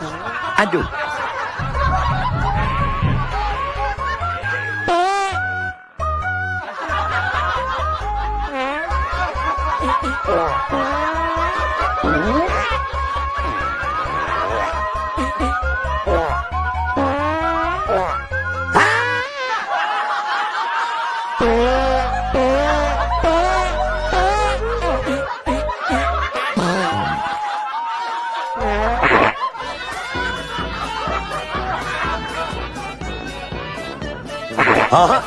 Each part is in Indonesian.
Aduh. Hah?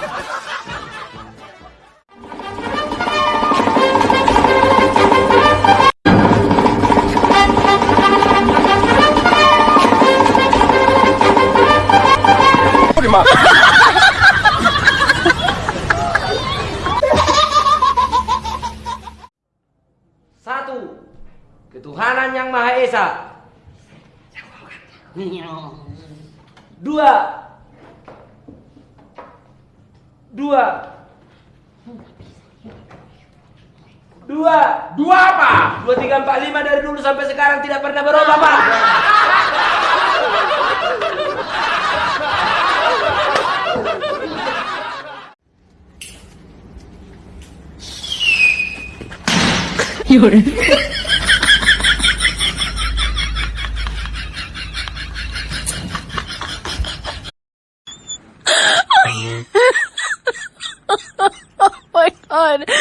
Satu, ketuhanan yang Maha Esa. Dua, dua, dua, Dua apa? dua tiga empat lima dari dulu sampai sekarang tidak pernah berubah pak. Fiore. god! oh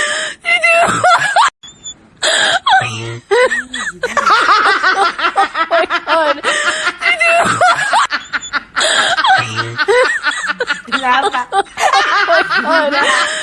my god! oh my god!